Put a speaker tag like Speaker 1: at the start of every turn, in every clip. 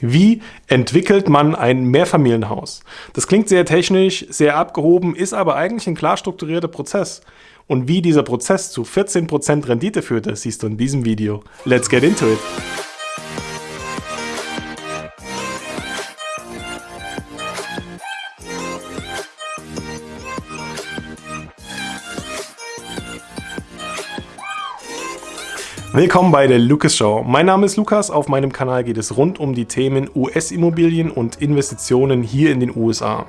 Speaker 1: Wie entwickelt man ein Mehrfamilienhaus? Das klingt sehr technisch, sehr abgehoben, ist aber eigentlich ein klar strukturierter Prozess. Und wie dieser Prozess zu 14% Rendite führte, siehst du in diesem Video. Let's get into it! Willkommen bei der Lucas Show. Mein Name ist Lukas. Auf meinem Kanal geht es rund um die Themen US-Immobilien und Investitionen hier in den USA.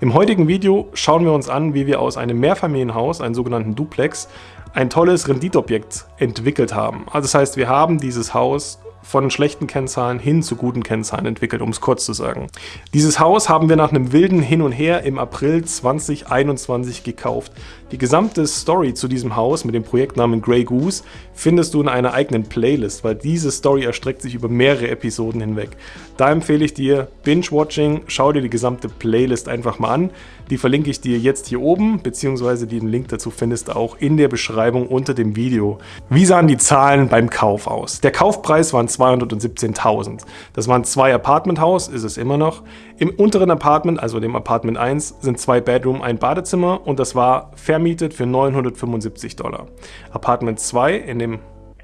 Speaker 1: Im heutigen Video schauen wir uns an, wie wir aus einem Mehrfamilienhaus, einem sogenannten Duplex, ein tolles Renditobjekt entwickelt haben. Also das heißt, wir haben dieses Haus von schlechten Kennzahlen hin zu guten Kennzahlen entwickelt, um es kurz zu sagen. Dieses Haus haben wir nach einem wilden Hin und Her im April 2021 gekauft. Die gesamte Story zu diesem Haus mit dem Projektnamen Grey Goose findest du in einer eigenen Playlist, weil diese Story erstreckt sich über mehrere Episoden hinweg. Da empfehle ich dir Binge-Watching, schau dir die gesamte Playlist einfach mal an. Die verlinke ich dir jetzt hier oben, beziehungsweise den Link dazu findest du auch in der Beschreibung unter dem Video. Wie sahen die Zahlen beim Kauf aus? Der Kaufpreis waren 217.000. Das waren zwei Apartmenthaus, ist es immer noch. Im unteren Apartment, also dem Apartment 1, sind zwei Bedroom, ein Badezimmer und das war vermietet für 975 Dollar. Apartment 2 in dem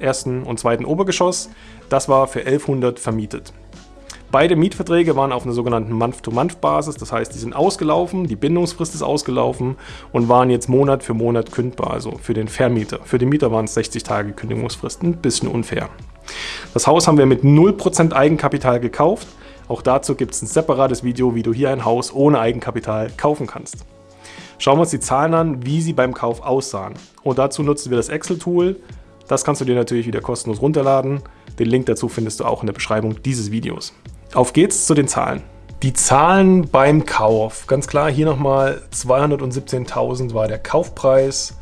Speaker 1: ersten und zweiten Obergeschoss, das war für 1100 vermietet. Beide Mietverträge waren auf einer sogenannten Month-to-Month-Basis, das heißt, die sind ausgelaufen, die Bindungsfrist ist ausgelaufen und waren jetzt Monat für Monat kündbar, also für den Vermieter. Für den Mieter waren es 60 Tage Kündigungsfrist, ein bisschen unfair. Das Haus haben wir mit 0% Eigenkapital gekauft. Auch dazu gibt es ein separates Video, wie du hier ein Haus ohne Eigenkapital kaufen kannst. Schauen wir uns die Zahlen an, wie sie beim Kauf aussahen. Und dazu nutzen wir das Excel-Tool. Das kannst du dir natürlich wieder kostenlos runterladen. Den Link dazu findest du auch in der Beschreibung dieses Videos. Auf geht's zu den Zahlen. Die Zahlen beim Kauf. Ganz klar, hier nochmal 217.000 war der Kaufpreis.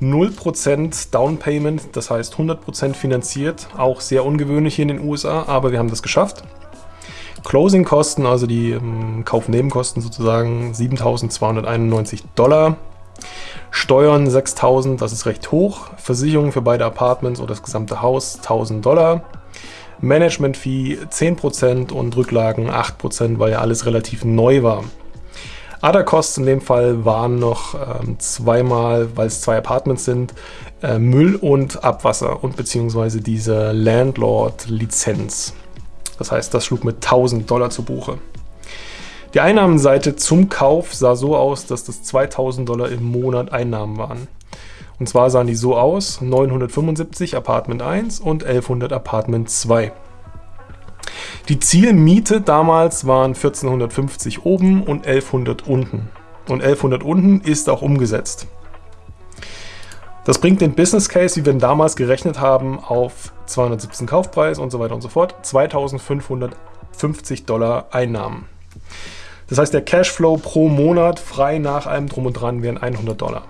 Speaker 1: 0% Down Payment, das heißt 100% finanziert, auch sehr ungewöhnlich hier in den USA, aber wir haben das geschafft. Closing-Kosten, also die ähm, Kaufnebenkosten sozusagen, 7.291 Dollar. Steuern 6.000, das ist recht hoch. Versicherung für beide Apartments oder das gesamte Haus 1.000 Dollar. Management-Fee 10% und Rücklagen 8%, weil ja alles relativ neu war. Other Costs in dem Fall waren noch ähm, zweimal, weil es zwei Apartments sind, äh, Müll und Abwasser und beziehungsweise diese Landlord-Lizenz. Das heißt, das schlug mit 1000 Dollar zu Buche. Die Einnahmenseite zum Kauf sah so aus, dass das 2000 Dollar im Monat Einnahmen waren. Und zwar sahen die so aus, 975 Apartment 1 und 1100 Apartment 2. Die Zielmiete damals waren 1450 oben und 1100 unten. Und 1100 unten ist auch umgesetzt. Das bringt den Business Case, wie wir ihn damals gerechnet haben, auf 217 Kaufpreis und so weiter und so fort, 2550 Dollar Einnahmen. Das heißt, der Cashflow pro Monat frei nach allem Drum und Dran wären 100 Dollar.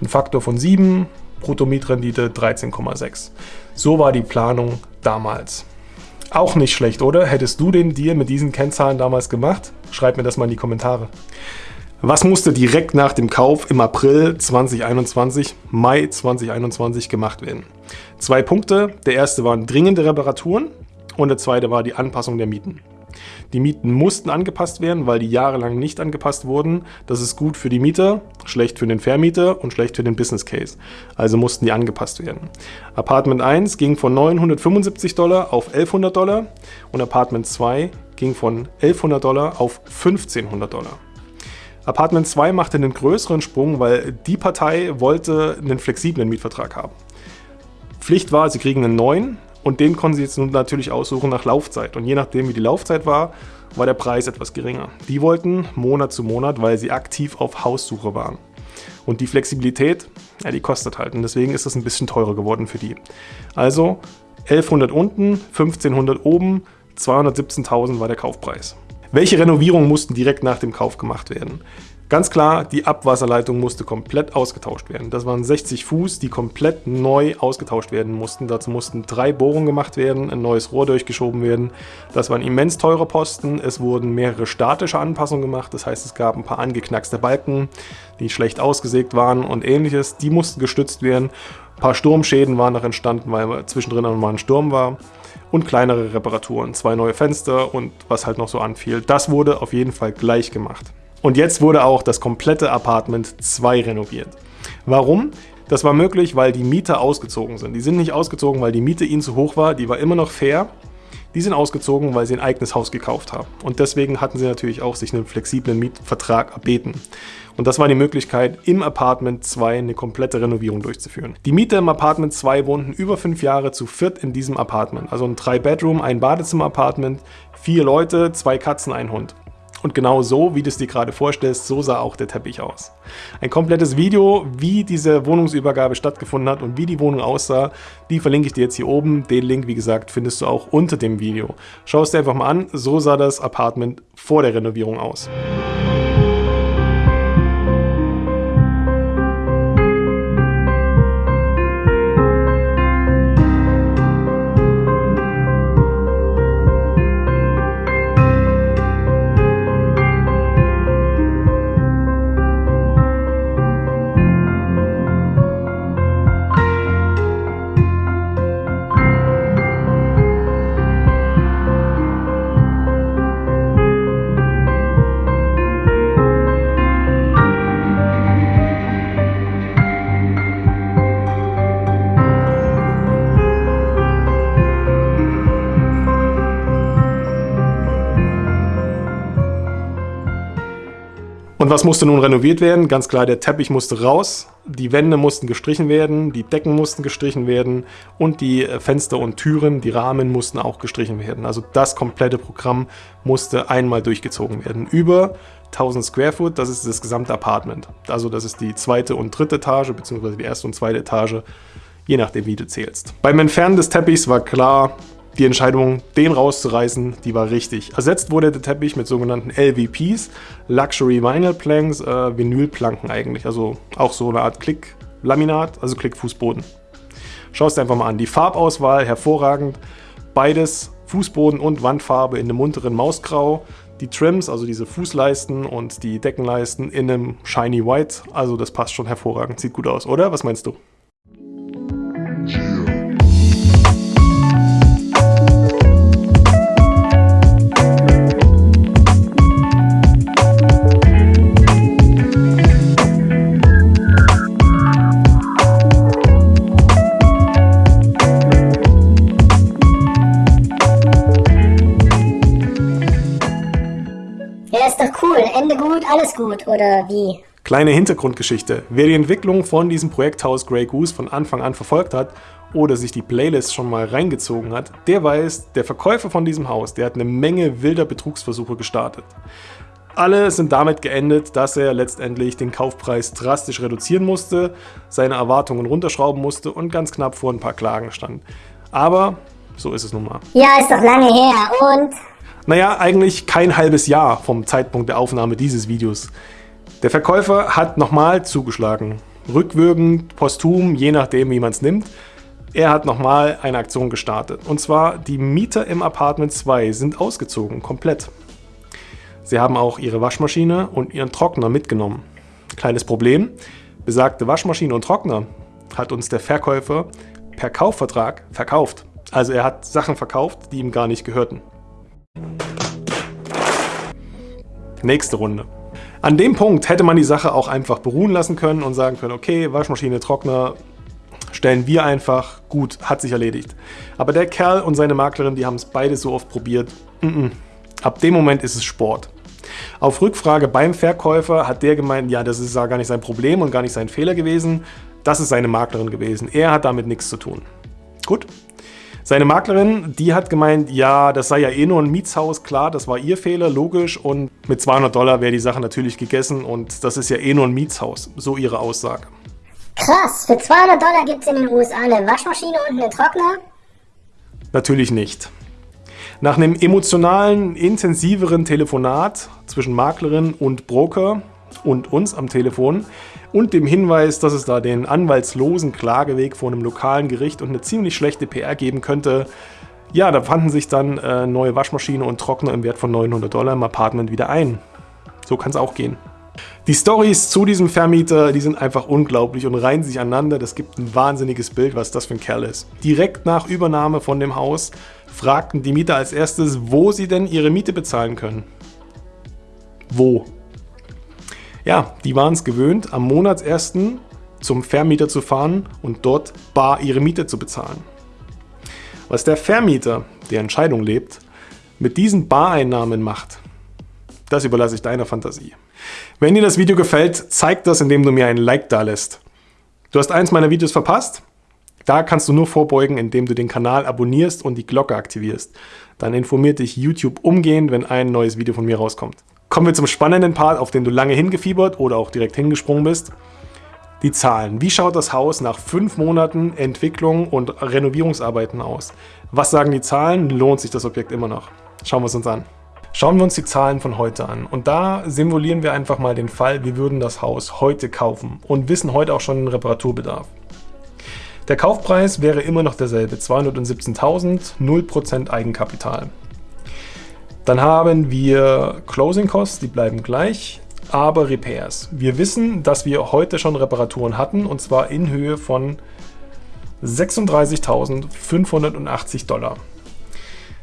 Speaker 1: Ein Faktor von 7, Bruttomietrendite 13,6. So war die Planung damals. Auch nicht schlecht, oder? Hättest du den Deal mit diesen Kennzahlen damals gemacht? Schreib mir das mal in die Kommentare. Was musste direkt nach dem Kauf im April 2021, Mai 2021 gemacht werden? Zwei Punkte. Der erste waren dringende Reparaturen und der zweite war die Anpassung der Mieten. Die Mieten mussten angepasst werden, weil die jahrelang nicht angepasst wurden. Das ist gut für die Mieter, schlecht für den Vermieter und schlecht für den Business Case. Also mussten die angepasst werden. Apartment 1 ging von 975 Dollar auf 1100 Dollar und Apartment 2 ging von 1100 Dollar auf 1500 Dollar. Apartment 2 machte einen größeren Sprung, weil die Partei wollte einen flexiblen Mietvertrag haben. Pflicht war, sie kriegen einen neuen, und den konnten Sie jetzt nun natürlich aussuchen nach Laufzeit. Und je nachdem, wie die Laufzeit war, war der Preis etwas geringer. Die wollten Monat zu Monat, weil sie aktiv auf Haussuche waren. Und die Flexibilität, ja, die kostet halt. Und deswegen ist das ein bisschen teurer geworden für die. Also 1100 unten, 1500 oben, 217.000 war der Kaufpreis. Welche Renovierungen mussten direkt nach dem Kauf gemacht werden? Ganz klar, die Abwasserleitung musste komplett ausgetauscht werden. Das waren 60 Fuß, die komplett neu ausgetauscht werden mussten. Dazu mussten drei Bohrungen gemacht werden, ein neues Rohr durchgeschoben werden. Das waren immens teure Posten. Es wurden mehrere statische Anpassungen gemacht. Das heißt, es gab ein paar angeknackste Balken, die schlecht ausgesägt waren und ähnliches. Die mussten gestützt werden. Ein paar Sturmschäden waren noch entstanden, weil zwischendrin mal ein Sturm war. und kleinere Reparaturen, zwei neue Fenster und was halt noch so anfiel. Das wurde auf jeden Fall gleich gemacht. Und jetzt wurde auch das komplette Apartment 2 renoviert. Warum? Das war möglich, weil die Mieter ausgezogen sind. Die sind nicht ausgezogen, weil die Miete ihnen zu hoch war, die war immer noch fair. Die sind ausgezogen, weil sie ein eigenes Haus gekauft haben. Und deswegen hatten sie natürlich auch sich einen flexiblen Mietvertrag erbeten. Und das war die Möglichkeit, im Apartment 2 eine komplette Renovierung durchzuführen. Die Mieter im Apartment 2 wohnten über fünf Jahre zu viert in diesem Apartment. Also ein 3-Bedroom, ein Badezimmer-Apartment, vier Leute, zwei Katzen, ein Hund. Und genau so, wie du es dir gerade vorstellst, so sah auch der Teppich aus. Ein komplettes Video, wie diese Wohnungsübergabe stattgefunden hat und wie die Wohnung aussah, die verlinke ich dir jetzt hier oben. Den Link, wie gesagt, findest du auch unter dem Video. Schau es dir einfach mal an, so sah das Apartment vor der Renovierung aus. Und was musste nun renoviert werden? Ganz klar, der Teppich musste raus, die Wände mussten gestrichen werden, die Decken mussten gestrichen werden und die äh, Fenster und Türen, die Rahmen mussten auch gestrichen werden. Also das komplette Programm musste einmal durchgezogen werden. Über 1000 Square Foot, das ist das gesamte Apartment. Also das ist die zweite und dritte Etage, beziehungsweise die erste und zweite Etage, je nachdem wie du zählst. Beim Entfernen des Teppichs war klar, die Entscheidung, den rauszureißen, die war richtig. Ersetzt wurde der Teppich mit sogenannten LVPs, Luxury Vinyl Planks, äh, Vinylplanken eigentlich. Also auch so eine Art Klick-Laminat, also Klick-Fußboden. Schau es dir einfach mal an. Die Farbauswahl hervorragend. Beides Fußboden und Wandfarbe in einem unteren Mausgrau. Die Trims, also diese Fußleisten und die Deckenleisten in einem Shiny White. Also das passt schon hervorragend. Sieht gut aus, oder? Was meinst du?
Speaker 2: Ende gut, alles gut, oder wie?
Speaker 1: Kleine Hintergrundgeschichte. Wer die Entwicklung von diesem Projekthaus Grey Goose von Anfang an verfolgt hat oder sich die Playlist schon mal reingezogen hat, der weiß, der Verkäufer von diesem Haus, der hat eine Menge wilder Betrugsversuche gestartet. Alle sind damit geendet, dass er letztendlich den Kaufpreis drastisch reduzieren musste, seine Erwartungen runterschrauben musste und ganz knapp vor ein paar Klagen stand. Aber so ist es nun mal.
Speaker 2: Ja, ist doch lange her und
Speaker 1: naja, eigentlich kein halbes Jahr vom Zeitpunkt der Aufnahme dieses Videos. Der Verkäufer hat nochmal zugeschlagen. Rückwirkend, posthum, je nachdem wie man es nimmt. Er hat nochmal eine Aktion gestartet. Und zwar, die Mieter im Apartment 2 sind ausgezogen, komplett. Sie haben auch ihre Waschmaschine und ihren Trockner mitgenommen. Kleines Problem, besagte Waschmaschine und Trockner hat uns der Verkäufer per Kaufvertrag verkauft. Also er hat Sachen verkauft, die ihm gar nicht gehörten. Nächste Runde. An dem Punkt hätte man die Sache auch einfach beruhen lassen können und sagen können, okay, Waschmaschine, Trockner, stellen wir einfach, gut, hat sich erledigt. Aber der Kerl und seine Maklerin, die haben es beide so oft probiert. Mm -mm. Ab dem Moment ist es Sport. Auf Rückfrage beim Verkäufer hat der gemeint, ja, das ist gar nicht sein Problem und gar nicht sein Fehler gewesen. Das ist seine Maklerin gewesen. Er hat damit nichts zu tun. Gut, seine Maklerin, die hat gemeint, ja, das sei ja eh nur ein Mietshaus, klar, das war ihr Fehler, logisch. Und mit 200 Dollar wäre die Sache natürlich gegessen und das ist ja eh nur ein Mietshaus, so ihre Aussage.
Speaker 2: Krass, für 200 Dollar gibt es in den USA eine Waschmaschine und einen Trockner?
Speaker 1: Natürlich nicht. Nach einem emotionalen, intensiveren Telefonat zwischen Maklerin und Broker und uns am Telefon und dem Hinweis, dass es da den anwaltslosen Klageweg vor einem lokalen Gericht und eine ziemlich schlechte PR geben könnte, ja, da fanden sich dann äh, neue Waschmaschine und Trockner im Wert von 900 Dollar im Apartment wieder ein. So kann es auch gehen. Die Stories zu diesem Vermieter, die sind einfach unglaublich und reihen sich aneinander. Das gibt ein wahnsinniges Bild, was das für ein Kerl ist. Direkt nach Übernahme von dem Haus fragten die Mieter als erstes, wo sie denn ihre Miete bezahlen können. Wo? Ja, die waren es gewöhnt, am Monatsersten zum Vermieter zu fahren und dort bar ihre Miete zu bezahlen. Was der Vermieter, der Entscheidung lebt, mit diesen Bareinnahmen macht, das überlasse ich deiner Fantasie. Wenn dir das Video gefällt, zeig das, indem du mir ein Like da lässt. Du hast eins meiner Videos verpasst? Da kannst du nur vorbeugen, indem du den Kanal abonnierst und die Glocke aktivierst. Dann informiert dich YouTube umgehend, wenn ein neues Video von mir rauskommt. Kommen wir zum spannenden Part, auf den du lange hingefiebert oder auch direkt hingesprungen bist. Die Zahlen. Wie schaut das Haus nach fünf Monaten Entwicklung und Renovierungsarbeiten aus? Was sagen die Zahlen? Lohnt sich das Objekt immer noch? Schauen wir es uns an. Schauen wir uns die Zahlen von heute an. Und da simulieren wir einfach mal den Fall, wir würden das Haus heute kaufen und wissen heute auch schon den Reparaturbedarf. Der Kaufpreis wäre immer noch derselbe, 217.000, 0% Eigenkapital. Dann haben wir Closing Costs, die bleiben gleich, aber Repairs. Wir wissen, dass wir heute schon Reparaturen hatten und zwar in Höhe von 36.580 Dollar.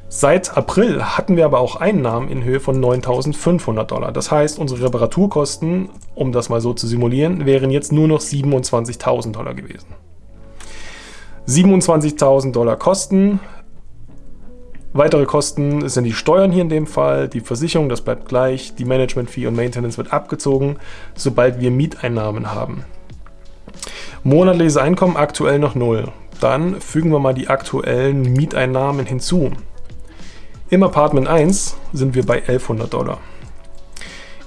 Speaker 1: Seit April hatten wir aber auch Einnahmen in Höhe von 9.500 Dollar. Das heißt, unsere Reparaturkosten, um das mal so zu simulieren, wären jetzt nur noch 27.000 Dollar gewesen. 27.000 Dollar Kosten. Weitere Kosten sind die Steuern hier in dem Fall, die Versicherung, das bleibt gleich, die Management Fee und Maintenance wird abgezogen, sobald wir Mieteinnahmen haben. Monatliches Einkommen aktuell noch null. Dann fügen wir mal die aktuellen Mieteinnahmen hinzu. Im Apartment 1 sind wir bei 1100 Dollar.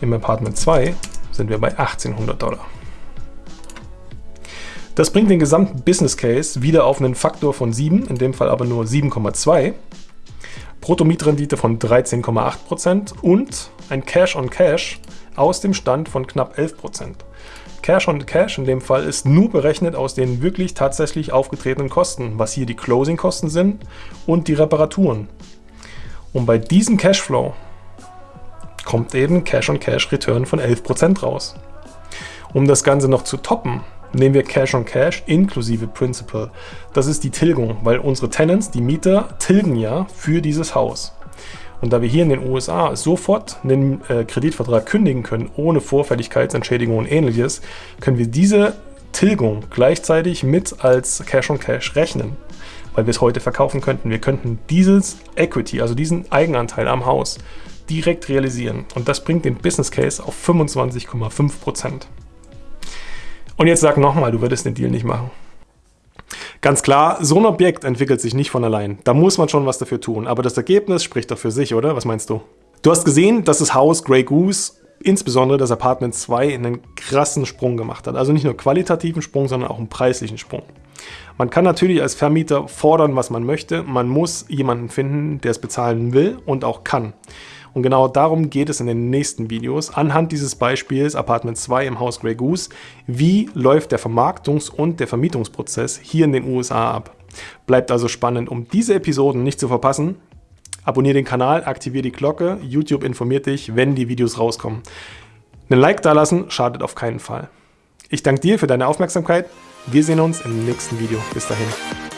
Speaker 1: Im Apartment 2 sind wir bei 1800 Dollar. Das bringt den gesamten Business Case wieder auf einen Faktor von 7, in dem Fall aber nur 7,2, Bruttomietrendite von 13,8% und ein Cash on Cash aus dem Stand von knapp 11%. Cash on Cash in dem Fall ist nur berechnet aus den wirklich tatsächlich aufgetretenen Kosten, was hier die Closing-Kosten sind und die Reparaturen. Und bei diesem Cashflow kommt eben Cash-on-Cash-Return von 11% raus. Um das Ganze noch zu toppen, nehmen wir Cash-on-Cash inklusive Principal. Das ist die Tilgung, weil unsere Tenants, die Mieter, tilgen ja für dieses Haus. Und da wir hier in den USA sofort einen äh, Kreditvertrag kündigen können, ohne Vorfälligkeitsentschädigung und ähnliches, können wir diese Tilgung gleichzeitig mit als Cash-on-Cash -Cash rechnen weil wir es heute verkaufen könnten. Wir könnten dieses Equity, also diesen Eigenanteil am Haus, direkt realisieren. Und das bringt den Business Case auf 25,5%. Und jetzt sag nochmal, du würdest den Deal nicht machen. Ganz klar, so ein Objekt entwickelt sich nicht von allein. Da muss man schon was dafür tun. Aber das Ergebnis spricht doch für sich, oder? Was meinst du? Du hast gesehen, dass das Haus Grey Goose, insbesondere das Apartment 2, einen krassen Sprung gemacht hat. Also nicht nur qualitativen Sprung, sondern auch einen preislichen Sprung. Man kann natürlich als Vermieter fordern, was man möchte. Man muss jemanden finden, der es bezahlen will und auch kann. Und genau darum geht es in den nächsten Videos. Anhand dieses Beispiels Apartment 2 im Haus Grey Goose, wie läuft der Vermarktungs- und der Vermietungsprozess hier in den USA ab. Bleibt also spannend, um diese Episoden nicht zu verpassen. Abonniere den Kanal, aktiviere die Glocke, YouTube informiert dich, wenn die Videos rauskommen. Ein Like dalassen schadet auf keinen Fall. Ich danke dir für deine Aufmerksamkeit. Wir sehen uns im nächsten Video. Bis dahin.